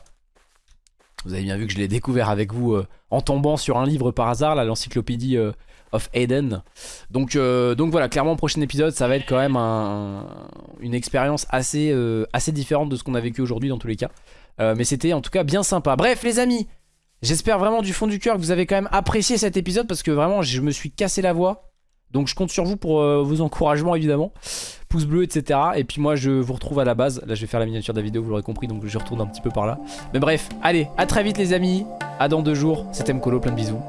Vous avez bien vu que je l'ai découvert avec vous euh, en tombant sur un livre par hasard, l'encyclopédie euh, of Eden. Donc, donc voilà, clairement, le prochain épisode, ça va être quand même un, une expérience assez, assez différente de ce qu'on a vécu aujourd'hui dans tous les cas. mais c'était en tout cas bien sympa. Bref, les amis, j'espère vraiment du fond du cœur que vous avez quand même apprécié cet épisode parce que vraiment, je me suis cassé la voix. Donc je compte sur vous pour euh, vos encouragements évidemment. Pouce bleu, etc. Et puis moi je vous retrouve à la base. Là je vais faire la miniature de la vidéo, vous l'aurez compris, donc je retourne un petit peu par là. Mais bref, allez, à très vite les amis. À dans deux jours. C'était Mkolo, plein de bisous.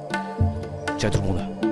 Ciao tout le monde.